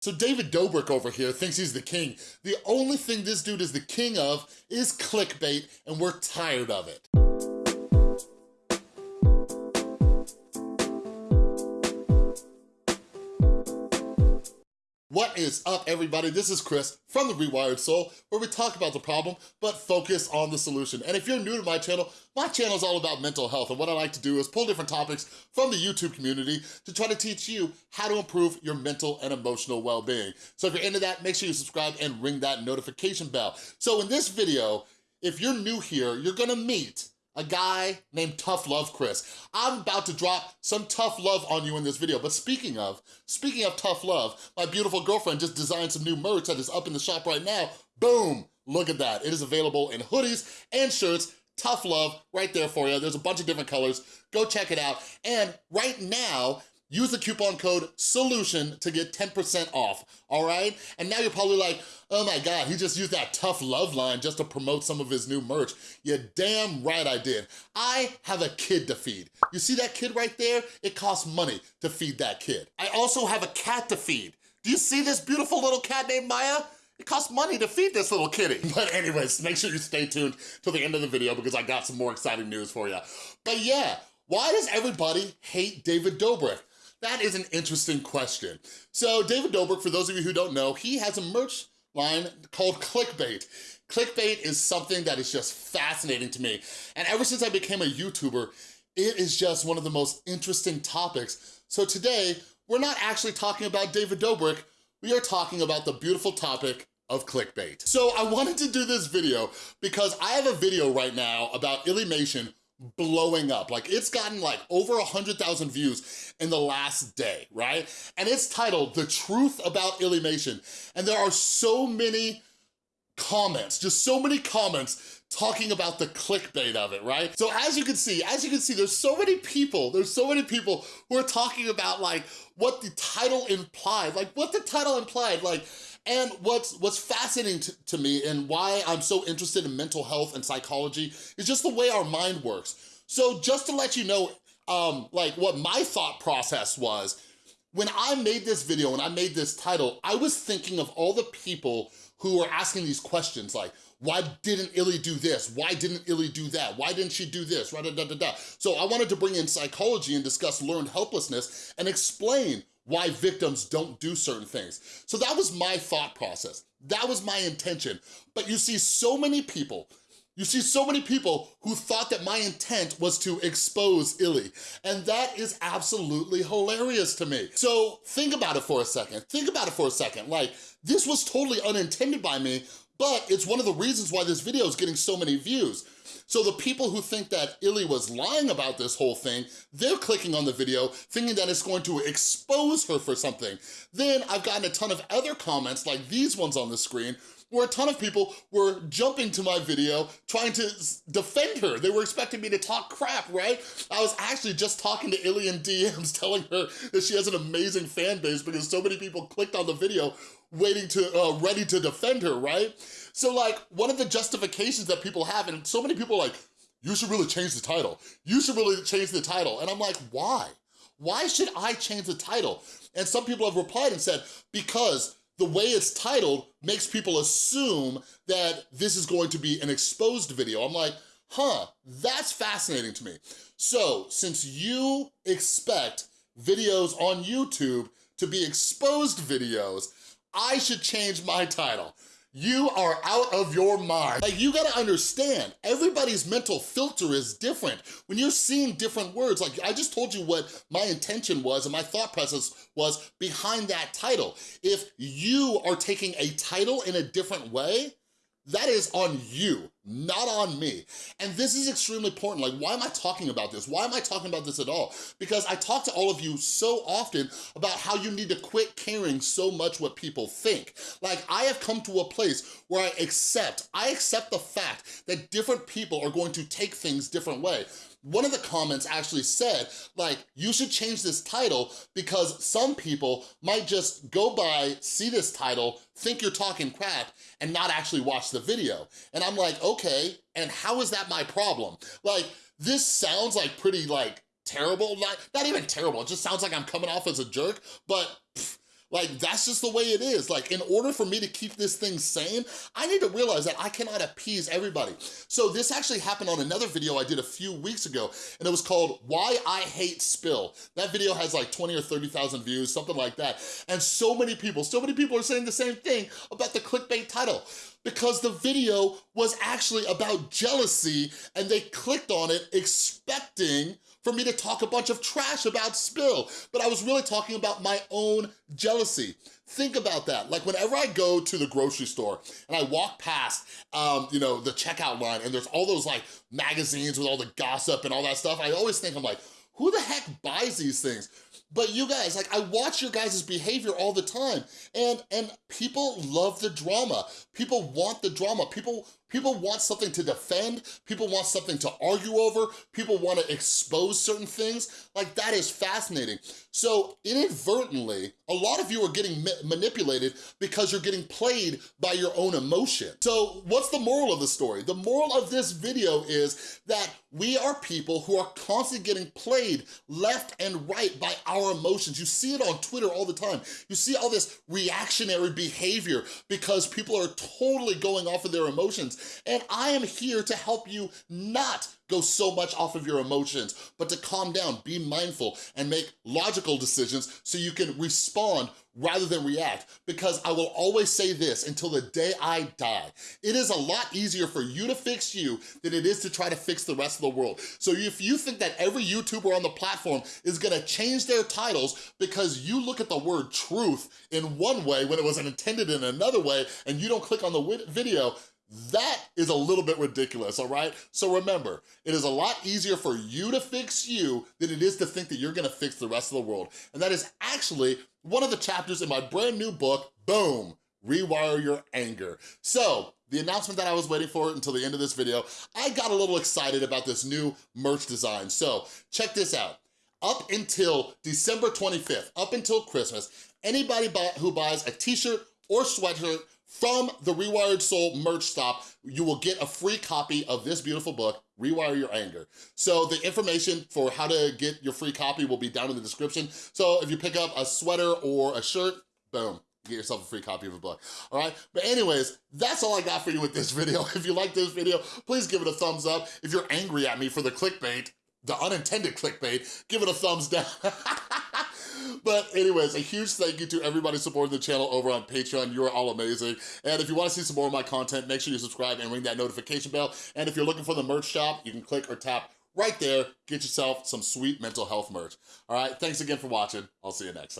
So David Dobrik over here thinks he's the king. The only thing this dude is the king of is clickbait, and we're tired of it. What is up, everybody? This is Chris from The Rewired Soul, where we talk about the problem, but focus on the solution. And if you're new to my channel, my channel is all about mental health, and what I like to do is pull different topics from the YouTube community to try to teach you how to improve your mental and emotional well-being. So if you're into that, make sure you subscribe and ring that notification bell. So in this video, if you're new here, you're gonna meet a guy named Tough Love Chris. I'm about to drop some tough love on you in this video, but speaking of, speaking of tough love, my beautiful girlfriend just designed some new merch that is up in the shop right now. Boom, look at that. It is available in hoodies and shirts, tough love right there for you. There's a bunch of different colors. Go check it out. And right now, Use the coupon code SOLUTION to get 10% off, all right? And now you're probably like, oh my God, he just used that tough love line just to promote some of his new merch. You're damn right I did. I have a kid to feed. You see that kid right there? It costs money to feed that kid. I also have a cat to feed. Do you see this beautiful little cat named Maya? It costs money to feed this little kitty. But anyways, make sure you stay tuned till the end of the video because I got some more exciting news for you. But yeah, why does everybody hate David Dobrik? That is an interesting question. So David Dobrik, for those of you who don't know, he has a merch line called Clickbait. Clickbait is something that is just fascinating to me. And ever since I became a YouTuber, it is just one of the most interesting topics. So today, we're not actually talking about David Dobrik, we are talking about the beautiful topic of clickbait. So I wanted to do this video because I have a video right now about Illymation blowing up. Like it's gotten like over a 100,000 views in the last day, right? And it's titled The Truth About Illymation. And there are so many comments, just so many comments talking about the clickbait of it, right? So as you can see, as you can see, there's so many people, there's so many people who are talking about like what the title implied, like what the title implied, like and what's what's fascinating to, me and why I'm so interested in mental health and psychology is just the way our mind works. So just to let you know, um, like what my thought process was, when I made this video and I made this title, I was thinking of all the people who were asking these questions like, why didn't Illy do this? Why didn't Illy do that? Why didn't she do this? Da, da, da, da. So I wanted to bring in psychology and discuss learned helplessness and explain why victims don't do certain things. So that was my thought process. That was my intention. But you see so many people you see so many people who thought that my intent was to expose Illy, and that is absolutely hilarious to me. So think about it for a second. Think about it for a second. Like, this was totally unintended by me, but it's one of the reasons why this video is getting so many views. So the people who think that Illy was lying about this whole thing, they're clicking on the video thinking that it's going to expose her for something. Then I've gotten a ton of other comments like these ones on the screen where a ton of people were jumping to my video trying to defend her. They were expecting me to talk crap, right? I was actually just talking to Illy in DMs telling her that she has an amazing fan base because so many people clicked on the video waiting to, uh, ready to defend her, right? So like, one of the justifications that people have, and so many people like, you should really change the title. You should really change the title. And I'm like, why? Why should I change the title? And some people have replied and said, because the way it's titled makes people assume that this is going to be an exposed video. I'm like, huh, that's fascinating to me. So since you expect videos on YouTube to be exposed videos, I should change my title. You are out of your mind. Like, you gotta understand, everybody's mental filter is different. When you're seeing different words, like I just told you what my intention was and my thought process was behind that title. If you are taking a title in a different way, that is on you, not on me. And this is extremely important. Like, why am I talking about this? Why am I talking about this at all? Because I talk to all of you so often about how you need to quit caring so much what people think. Like, I have come to a place where I accept, I accept the fact that different people are going to take things different way one of the comments actually said, like, you should change this title because some people might just go by, see this title, think you're talking crap, and not actually watch the video. And I'm like, okay, and how is that my problem? Like, this sounds like pretty, like, terrible, not, not even terrible, it just sounds like I'm coming off as a jerk, but Like, that's just the way it is. Like, in order for me to keep this thing sane, I need to realize that I cannot appease everybody. So this actually happened on another video I did a few weeks ago, and it was called Why I Hate Spill. That video has like 20 or 30,000 views, something like that. And so many people, so many people are saying the same thing about the clickbait title because the video was actually about jealousy and they clicked on it expecting for me to talk a bunch of trash about Spill, but I was really talking about my own jealousy. Think about that. Like whenever I go to the grocery store and I walk past, um, you know, the checkout line and there's all those like magazines with all the gossip and all that stuff, I always think, I'm like, who the heck buys these things? But you guys, like I watch your guys' behavior all the time and, and people love the drama. People want the drama. People People want something to defend, people want something to argue over, people want to expose certain things. Like, that is fascinating. So, inadvertently, a lot of you are getting ma manipulated because you're getting played by your own emotion. So, what's the moral of the story? The moral of this video is that we are people who are constantly getting played left and right by our emotions. You see it on Twitter all the time. You see all this reactionary behavior because people are totally going off of their emotions and I am here to help you not go so much off of your emotions, but to calm down, be mindful, and make logical decisions so you can respond rather than react. Because I will always say this until the day I die, it is a lot easier for you to fix you than it is to try to fix the rest of the world. So if you think that every YouTuber on the platform is gonna change their titles because you look at the word truth in one way when it was intended in another way and you don't click on the video, that is a little bit ridiculous, all right? So remember, it is a lot easier for you to fix you than it is to think that you're gonna fix the rest of the world. And that is actually one of the chapters in my brand new book, boom, Rewire Your Anger. So, the announcement that I was waiting for until the end of this video, I got a little excited about this new merch design. So, check this out. Up until December 25th, up until Christmas, anybody who buys a t-shirt or sweatshirt from the Rewired Soul merch stop, you will get a free copy of this beautiful book, Rewire Your Anger. So the information for how to get your free copy will be down in the description. So if you pick up a sweater or a shirt, boom, get yourself a free copy of a book, all right? But anyways, that's all I got for you with this video. If you like this video, please give it a thumbs up. If you're angry at me for the clickbait, the unintended clickbait, give it a thumbs down. But anyways, a huge thank you to everybody supporting the channel over on Patreon. You're all amazing. And if you wanna see some more of my content, make sure you subscribe and ring that notification bell. And if you're looking for the merch shop, you can click or tap right there. Get yourself some sweet mental health merch. All right, thanks again for watching. I'll see you next time.